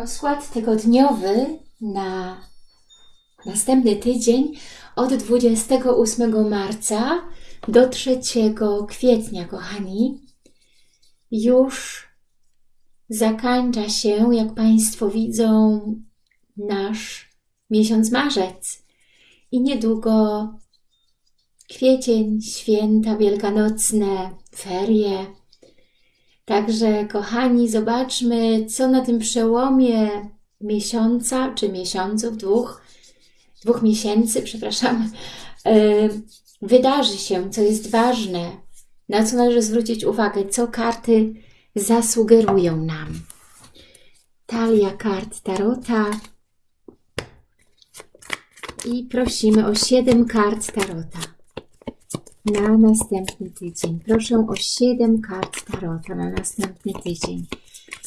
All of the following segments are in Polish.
Rozkład tygodniowy na następny tydzień od 28 marca do 3 kwietnia, kochani. Już zakańcza się, jak Państwo widzą, nasz miesiąc marzec. I niedługo kwiecień, święta wielkanocne, ferie. Także, kochani, zobaczmy, co na tym przełomie miesiąca, czy miesiąców, dwóch, dwóch miesięcy, przepraszam, yy, wydarzy się, co jest ważne, na co należy zwrócić uwagę, co karty zasugerują nam. Talia kart Tarota. I prosimy o siedem kart Tarota na następny tydzień. Proszę o 7 kart Tarota na następny tydzień.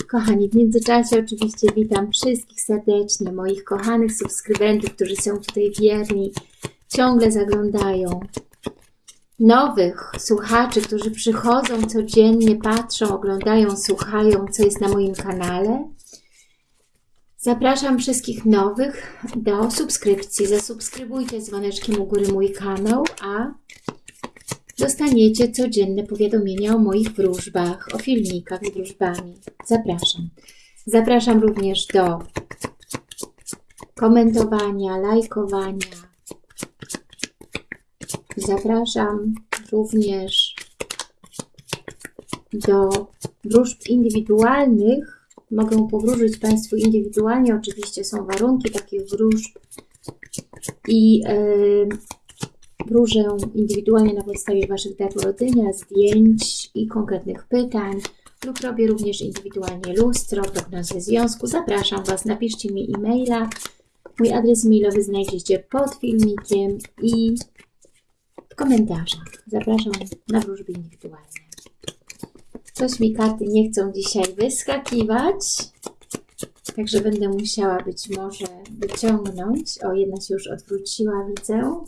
Kochani, w międzyczasie oczywiście witam wszystkich serdecznie, moich kochanych subskrybentów, którzy są tutaj wierni, ciągle zaglądają. Nowych słuchaczy, którzy przychodzą codziennie, patrzą, oglądają, słuchają, co jest na moim kanale. Zapraszam wszystkich nowych do subskrypcji. Zasubskrybujcie dzwoneczkiem u góry mój kanał, a dostaniecie codzienne powiadomienia o moich wróżbach, o filmikach z wróżbami. Zapraszam. Zapraszam również do komentowania, lajkowania. Zapraszam również do wróżb indywidualnych. Mogę powróżyć Państwu indywidualnie. Oczywiście są warunki takich wróżb i yy, Wróżę indywidualnie na podstawie Waszych dat urodzenia, zdjęć i konkretnych pytań lub robię również indywidualnie lustro, prognozę związku. Zapraszam Was, napiszcie mi e-maila. Mój adres mailowy znajdziecie pod filmikiem i w komentarzach. Zapraszam na wróżby indywidualne. Coś mi karty nie chcą dzisiaj wyskakiwać, także będę musiała być może wyciągnąć. O, jedna się już odwróciła, widzę.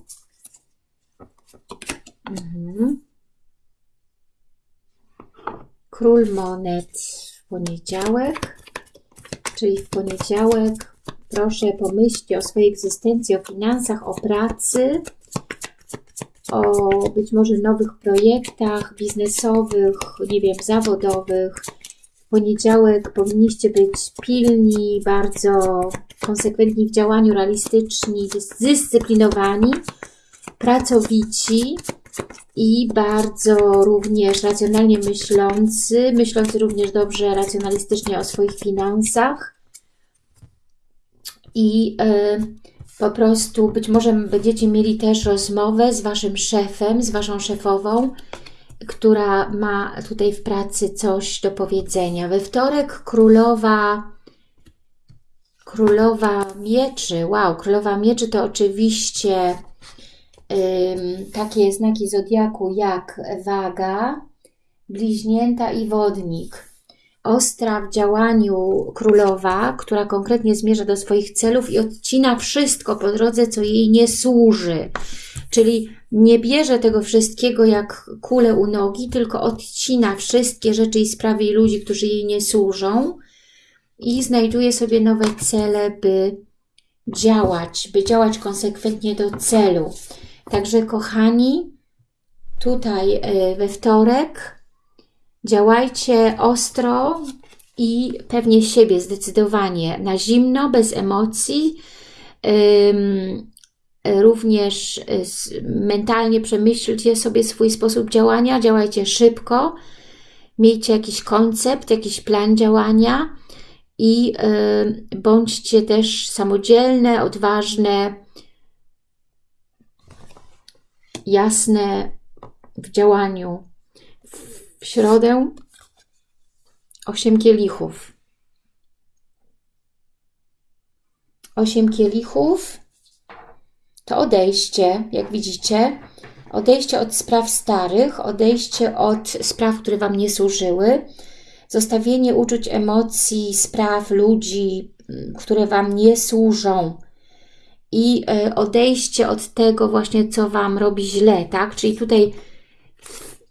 Mhm. Król monet w poniedziałek, czyli w poniedziałek proszę pomyślcie o swojej egzystencji, o finansach, o pracy, o być może nowych projektach biznesowych, nie wiem, zawodowych. W poniedziałek powinniście być pilni, bardzo konsekwentni w działaniu, realistyczni, zdyscyplinowani, pracowici i bardzo również racjonalnie myślący, myślący również dobrze racjonalistycznie o swoich finansach i y, po prostu być może będziecie mieli też rozmowę z Waszym szefem, z Waszą szefową, która ma tutaj w pracy coś do powiedzenia. We wtorek królowa królowa mieczy, wow, królowa mieczy to oczywiście takie znaki zodiaku jak waga, bliźnięta i wodnik. Ostra w działaniu królowa, która konkretnie zmierza do swoich celów i odcina wszystko po drodze, co jej nie służy. Czyli nie bierze tego wszystkiego jak kulę u nogi, tylko odcina wszystkie rzeczy i sprawy i ludzi, którzy jej nie służą i znajduje sobie nowe cele, by działać, by działać konsekwentnie do celu. Także kochani, tutaj e, we wtorek działajcie ostro i pewnie siebie zdecydowanie na zimno, bez emocji. Również e, mentalnie przemyślcie sobie swój sposób działania, działajcie szybko, miejcie jakiś koncept, jakiś plan działania i bądźcie też samodzielne, odważne, jasne w działaniu. W środę osiem kielichów. Osiem kielichów to odejście, jak widzicie, odejście od spraw starych, odejście od spraw, które Wam nie służyły, zostawienie uczuć, emocji, spraw, ludzi, które Wam nie służą, i e, odejście od tego właśnie, co Wam robi źle, tak? Czyli tutaj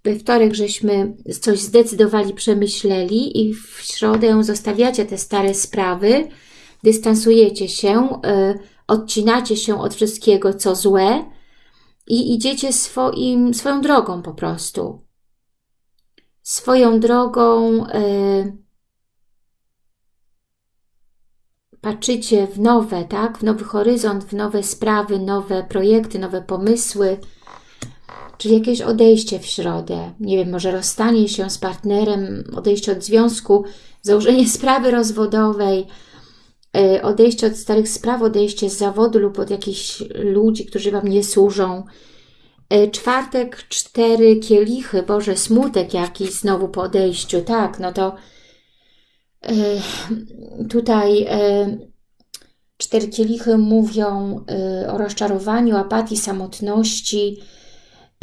we wtorek żeśmy coś zdecydowali, przemyśleli i w środę zostawiacie te stare sprawy, dystansujecie się, y, odcinacie się od wszystkiego, co złe i idziecie swoim, swoją drogą po prostu. Swoją drogą y, patrzycie w nowe, tak? W nowy horyzont, w nowe sprawy, nowe projekty, nowe pomysły, czyli jakieś odejście w środę. Nie wiem, może rozstanie się z partnerem, odejście od związku, założenie sprawy rozwodowej, e, odejście od starych spraw, odejście z zawodu lub od jakichś ludzi, którzy Wam nie służą. E, czwartek, cztery kielichy, Boże, smutek jakiś znowu po odejściu, tak, no to tutaj cztery kielichy mówią o rozczarowaniu, apatii, samotności,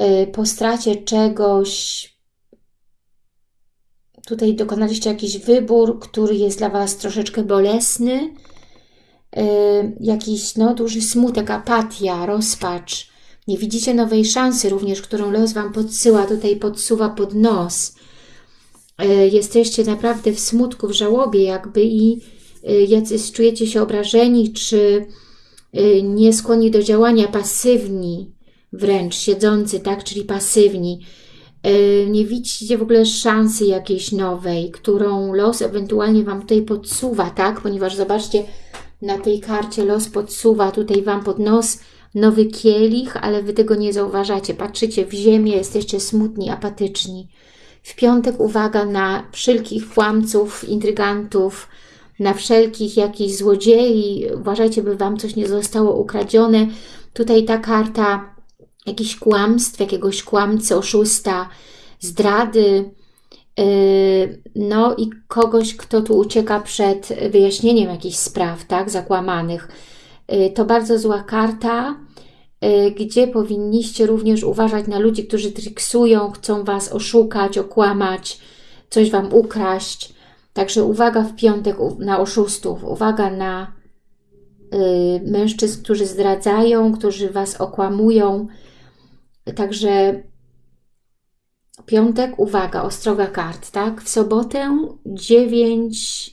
Y, po stracie czegoś, tutaj dokonaliście jakiś wybór, który jest dla Was troszeczkę bolesny, jakiś no, duży smutek, apatia, rozpacz. Nie widzicie nowej szansy również, którą los Wam podsyła, tutaj podsuwa pod nos. Y, jesteście naprawdę w smutku, w żałobie jakby i jacyś czujecie się obrażeni, czy nie skłonni do działania, pasywni, wręcz siedzący, tak, czyli pasywni. E, nie widzicie w ogóle szansy jakiejś nowej, którą los ewentualnie Wam tutaj podsuwa, tak, ponieważ zobaczcie, na tej karcie los podsuwa tutaj Wam pod nos nowy kielich, ale Wy tego nie zauważacie. Patrzycie w ziemię, jesteście smutni, apatyczni. W piątek uwaga na wszelkich kłamców, intrygantów, na wszelkich jakichś złodziei. Uważajcie, by Wam coś nie zostało ukradzione. Tutaj ta karta jakichś kłamstw, jakiegoś kłamcy, oszusta, zdrady, yy, no i kogoś, kto tu ucieka przed wyjaśnieniem jakichś spraw, tak, zakłamanych. Yy, to bardzo zła karta, gdzie powinniście również uważać na ludzi, którzy triksują, chcą Was oszukać, okłamać, coś Wam ukraść. Także uwaga w piątek na oszustów, uwaga na mężczyzn, którzy zdradzają, którzy Was okłamują, Także piątek, uwaga, ostroga kart, tak? W sobotę dziewięć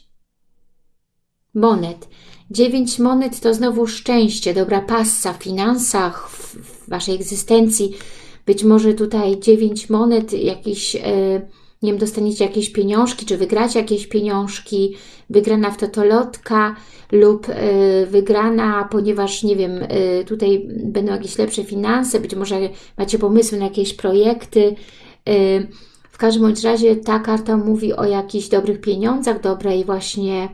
monet. Dziewięć monet to znowu szczęście, dobra passa w finansach, w, Waszej egzystencji. Być może tutaj dziewięć monet, jakiś... Yy, nie wiem, dostaniecie jakieś pieniążki, czy wygracie jakieś pieniążki, wygrana w totolotka lub y, wygrana, ponieważ, nie wiem, y, tutaj będą jakieś lepsze finanse, być może macie pomysły na jakieś projekty. W każdym bądź razie ta karta mówi o jakichś dobrych pieniądzach, dobrej właśnie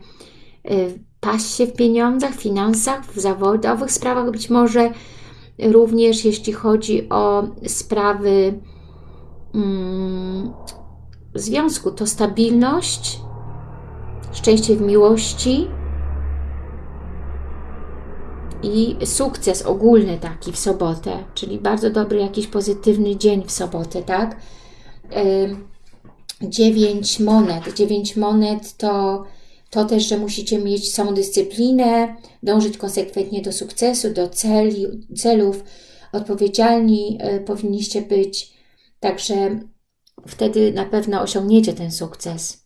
pasie w pieniądzach, finansach, w zawodowych sprawach być może, również jeśli chodzi o sprawy mm, związku to stabilność, szczęście w miłości i sukces ogólny taki w sobotę, czyli bardzo dobry jakiś pozytywny dzień w sobotę, tak? Dziewięć monet. Dziewięć monet to, to też, że musicie mieć samodyscyplinę, dążyć konsekwentnie do sukcesu, do celi, celów, odpowiedzialni y, powinniście być. Także wtedy na pewno osiągniecie ten sukces.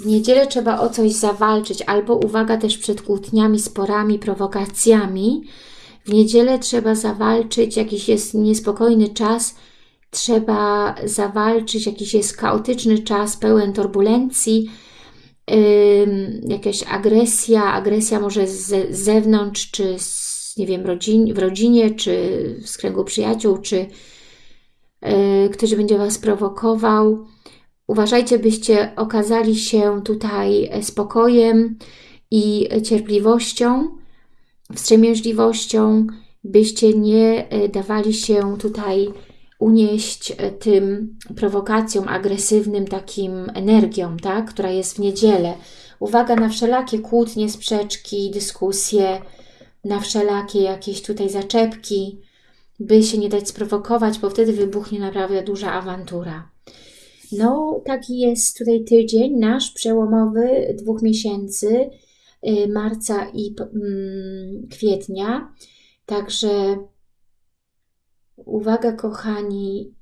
W niedzielę trzeba o coś zawalczyć, albo uwaga też przed kłótniami, sporami, prowokacjami. W niedzielę trzeba zawalczyć, jakiś jest niespokojny czas, trzeba zawalczyć, jakiś jest chaotyczny czas, pełen turbulencji, jakaś agresja, agresja może z zewnątrz, czy z, nie wiem, rodzin, w rodzinie, czy z kręgu przyjaciół, czy Y, ktoś będzie Was prowokował. Uważajcie, byście okazali się tutaj spokojem i cierpliwością, wstrzemięźliwością, byście nie y, dawali się tutaj unieść tym prowokacjom, agresywnym takim energią, tak, która jest w niedzielę. Uwaga na wszelakie kłótnie, sprzeczki, dyskusje, na wszelakie jakieś tutaj zaczepki, by się nie dać sprowokować, bo wtedy wybuchnie naprawdę duża awantura. No, taki jest tutaj tydzień nasz przełomowy dwóch miesięcy, y, marca i mm, kwietnia. Także uwaga, kochani,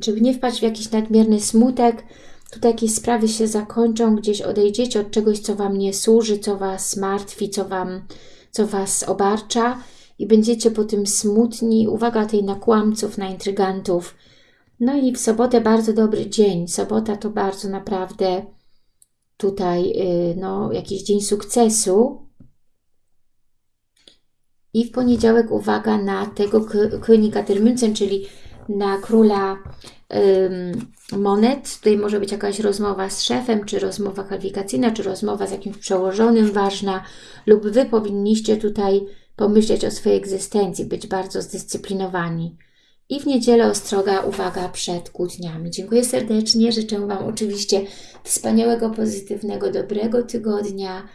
żeby nie wpaść w jakiś nadmierny smutek. Tutaj jakieś sprawy się zakończą, gdzieś odejdziecie od czegoś, co Wam nie służy, co Was martwi, co, wam, co Was obarcza i będziecie po tym smutni. Uwaga tej na kłamców, na intrygantów. No i w sobotę bardzo dobry dzień. Sobota to bardzo naprawdę tutaj yy, no, jakiś dzień sukcesu. I w poniedziałek uwaga na tego Königa Termünzen, czyli na króla ym, monet. Tutaj może być jakaś rozmowa z szefem, czy rozmowa kwalifikacyjna, czy rozmowa z jakimś przełożonym ważna, lub Wy powinniście tutaj pomyśleć o swojej egzystencji, być bardzo zdyscyplinowani. I w niedzielę ostroga uwaga przed kłótniami. Dziękuję serdecznie, życzę Wam oczywiście wspaniałego, pozytywnego, dobrego tygodnia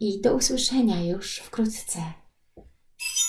i do usłyszenia już wkrótce. you